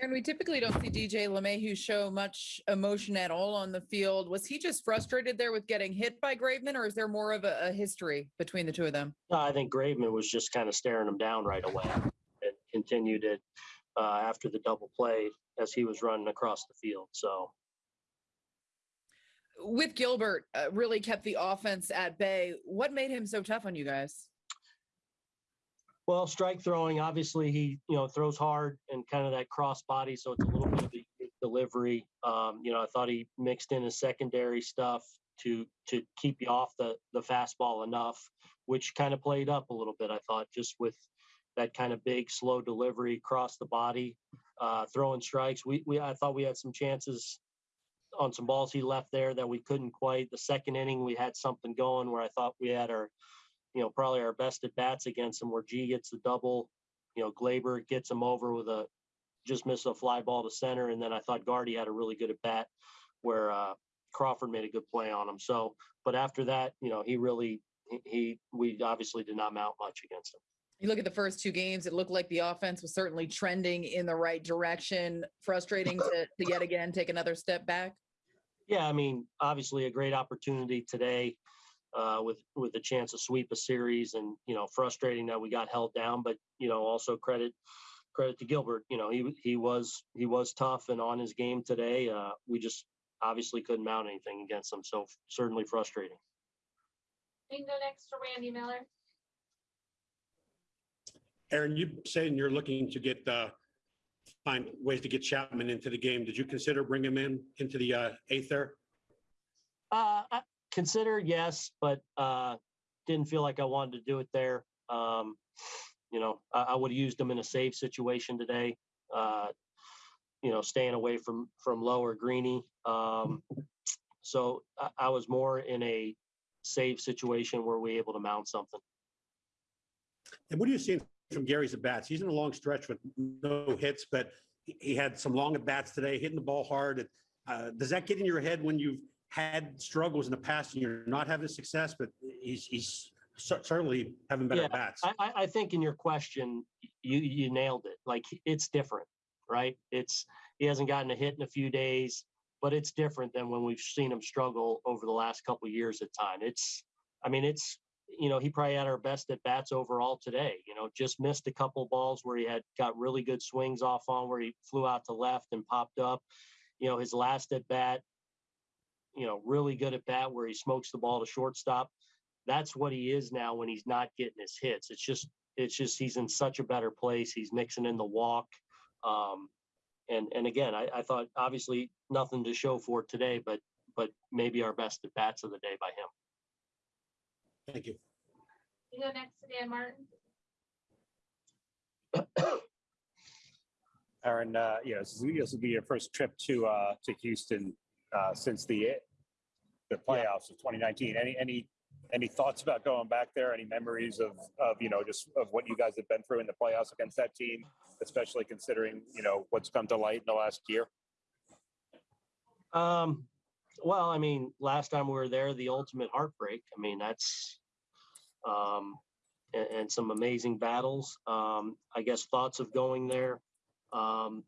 Aaron, we typically don't see DJ LeMahieu show much emotion at all on the field. Was he just frustrated there with getting hit by Graveman, or is there more of a, a history between the two of them? No, I think Graveman was just kind of staring him down right away and continued it uh, after the double play as he was running across the field. So With Gilbert, uh, really kept the offense at bay. What made him so tough on you guys? Well, strike throwing, obviously he, you know, throws hard and kind of that cross body. So it's a little bit of a delivery. Um, you know, I thought he mixed in his secondary stuff to to keep you off the the fastball enough, which kind of played up a little bit. I thought just with that kind of big, slow delivery across the body, uh, throwing strikes. We we I thought we had some chances on some balls he left there that we couldn't quite. The second inning, we had something going where I thought we had our you know, probably our best at bats against him where G gets the double, you know, Gleyber gets him over with a just missed a fly ball to center. And then I thought Gardy had a really good at bat where uh, Crawford made a good play on him. So, but after that, you know, he really, he, he, we obviously did not mount much against him. You look at the first two games, it looked like the offense was certainly trending in the right direction. Frustrating to, to yet again take another step back. Yeah, I mean, obviously a great opportunity today uh, with with a chance to sweep a series, and you know, frustrating that we got held down. But you know, also credit credit to Gilbert. You know, he he was he was tough and on his game today. Uh, we just obviously couldn't mount anything against him, so certainly frustrating. We can go next to Randy Miller. Aaron, you saying you're looking to get, uh, find ways to get Chapman into the game. Did you consider bringing him in into the uh, eighth there? Uh, I consider yes, but uh, didn't feel like I wanted to do it there. Um, you know, I, I would have used them in a save situation today. Uh, you know, staying away from from lower greeny. Um, so I, I was more in a save situation where we able to mount something. And what are you seeing from Gary's at bats? He's in a long stretch with no hits, but he- he had some long at bats today, hitting the ball hard. Uh, does that get in your head when you've had struggles in the past and you're not having success? But he's he's certainly having better Yeah, bats. I, I, I think in your question, you you nailed it. Like it's different, right? It's he hasn't gotten a hit in a few days, but it's different than when we've seen him struggle over the last couple of years at time. It's, I mean, it's you know he probably had our best at bats overall today. You know, just missed a couple balls where he had got really good swings off on where he flew out to left and popped up. You know, his last at bat, you know, really good at bat where he smokes the ball to shortstop that's what he is now when he's not getting his hits. It's just it's just he's in such a better place. He's mixing in the walk. Um, and and again, I, I thought obviously nothing to show for today, but but maybe our best at bats of the day by him. Thank you. We go next to Dan Martin. Aaron, uh, you know, this is- this will be your first trip to, uh, to Houston, uh, since the, the playoffs of 2019. Any, any, any thoughts about going back there? Any memories of, of, you know, just of what you guys have been through in the playoffs against that team, especially considering, you know, what's come to light in the last year? Um, well, I mean, last time we were there, the ultimate heartbreak. I mean, that's um, and, and some amazing battles. Um, I guess thoughts of going there. Um,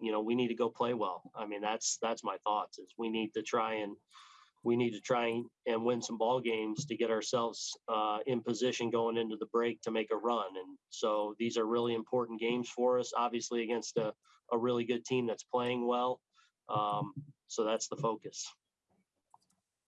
you know, we need to go play well. I mean, that's that's my thoughts. Is we need to try and we need to try and, win some ball games to get ourselves uh, in position going into the break to make a run. And so these are really important games for us. Obviously, against a, a really good team that's playing well. Um, so that's the focus.